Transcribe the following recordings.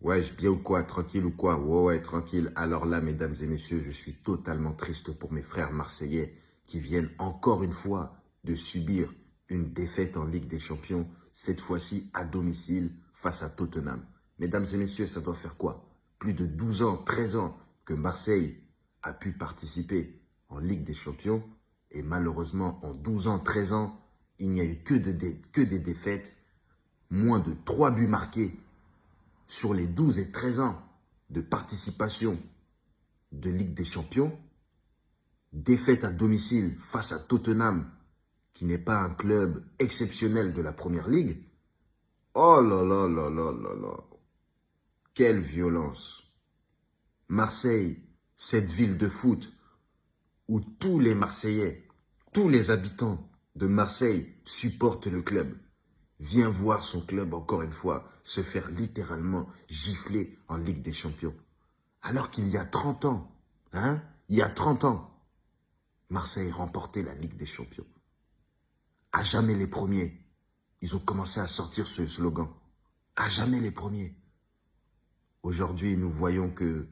Ouais, je bien ou quoi Tranquille ou quoi? Ouais, ouais, tranquille. Alors là, mesdames et messieurs, je suis totalement triste pour mes frères marseillais qui viennent encore une fois de subir une défaite en Ligue des Champions, cette fois-ci à domicile face à Tottenham. Mesdames et messieurs, ça doit faire quoi? Plus de 12 ans, 13 ans que Marseille a pu participer en Ligue des Champions et malheureusement, en 12 ans, 13 ans, il n'y a eu que, que des défaites, moins de 3 buts marqués sur les 12 et 13 ans de participation de Ligue des Champions, défaite à domicile face à Tottenham, qui n'est pas un club exceptionnel de la Première Ligue, oh là là là là là là, quelle violence. Marseille, cette ville de foot où tous les Marseillais, tous les habitants de Marseille supportent le club vient voir son club, encore une fois, se faire littéralement gifler en Ligue des Champions. Alors qu'il y a 30 ans, hein, il y a 30 ans, Marseille remportait la Ligue des Champions. À jamais les premiers. Ils ont commencé à sortir ce slogan. À jamais les premiers. Aujourd'hui, nous voyons que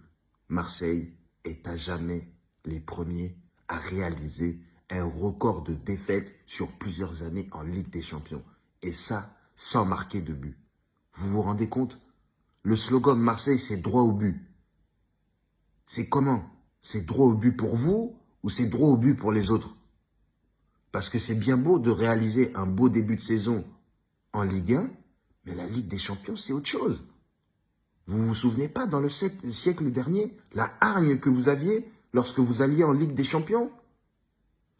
Marseille est à jamais les premiers à réaliser un record de défaites sur plusieurs années en Ligue des Champions. Et ça, sans marquer de but. Vous vous rendez compte? Le slogan de Marseille, c'est droit au but. C'est comment? C'est droit au but pour vous ou c'est droit au but pour les autres? Parce que c'est bien beau de réaliser un beau début de saison en Ligue 1, mais la Ligue des Champions, c'est autre chose. Vous vous souvenez pas, dans le siècle dernier, la hargne que vous aviez lorsque vous alliez en Ligue des Champions?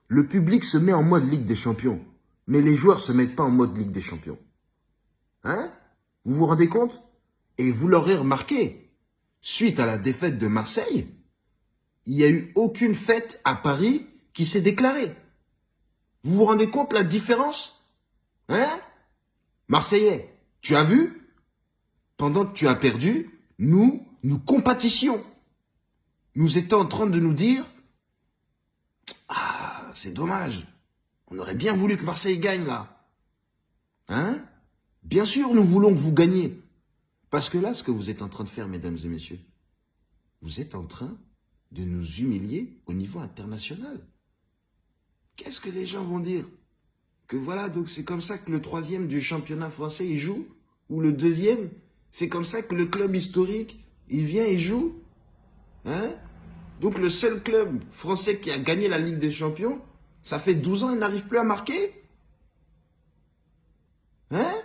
Le public se met en mode Ligue des Champions. Mais les joueurs se mettent pas en mode Ligue des Champions. Hein? Vous vous rendez compte? Et vous l'aurez remarqué, suite à la défaite de Marseille, il n'y a eu aucune fête à Paris qui s'est déclarée. Vous vous rendez compte la différence? Hein? Marseillais, tu as vu? Pendant que tu as perdu, nous, nous compatissions. Nous étions en train de nous dire « Ah, c'est dommage ». On aurait bien voulu que Marseille gagne là. Hein? Bien sûr, nous voulons que vous gagniez. Parce que là, ce que vous êtes en train de faire, mesdames et messieurs, vous êtes en train de nous humilier au niveau international. Qu'est-ce que les gens vont dire? Que voilà, donc c'est comme ça que le troisième du championnat français, il joue? Ou le deuxième? C'est comme ça que le club historique, il vient et joue? Hein? Donc le seul club français qui a gagné la Ligue des Champions, ça fait 12 ans, il n'arrive plus à marquer? Hein?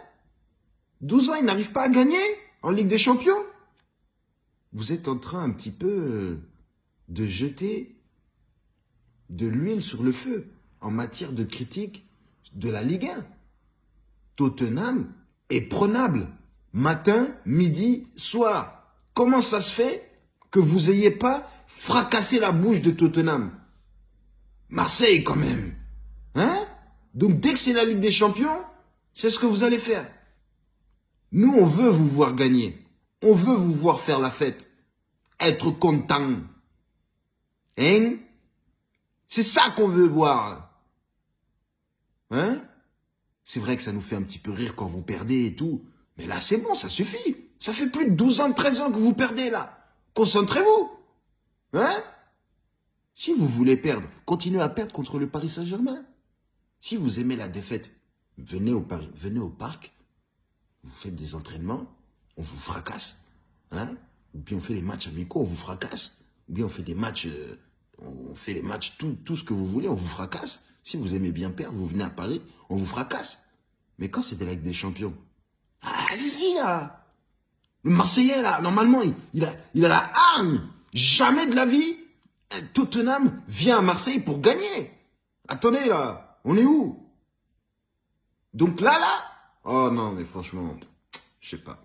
12 ans, il n'arrive pas à gagner en Ligue des Champions? Vous êtes en train un petit peu euh, de jeter de l'huile sur le feu en matière de critique de la Ligue 1. Tottenham est prenable matin, midi, soir. Comment ça se fait que vous n'ayez pas fracassé la bouche de Tottenham? Marseille quand même. Hein? Donc dès que c'est la Ligue des Champions, c'est ce que vous allez faire. Nous, on veut vous voir gagner. On veut vous voir faire la fête. Être content. Hein? C'est ça qu'on veut voir. Hein? C'est vrai que ça nous fait un petit peu rire quand vous perdez et tout. Mais là, c'est bon, ça suffit. Ça fait plus de 12 ans, 13 ans que vous perdez là. Concentrez-vous. Hein? Si vous voulez perdre, continuez à perdre contre le Paris Saint-Germain. Si vous aimez la défaite, venez au, Paris, venez au parc, vous faites des entraînements, on vous fracasse. Hein Ou bien on fait des matchs amicaux, on vous fracasse. Ou bien on fait des matchs, euh, on fait les matchs, tout, ce que vous voulez, on vous fracasse. Si vous aimez bien perdre, vous venez à Paris, on vous fracasse. Mais quand c'est de la Ligue des Champions, allez-y là Le Marseillais là, normalement, il, a, il a la hargne. Jamais de la vie, Tottenham vient à Marseille pour gagner. Attendez là, on est où? Donc là, là? Oh non, mais franchement, je sais pas.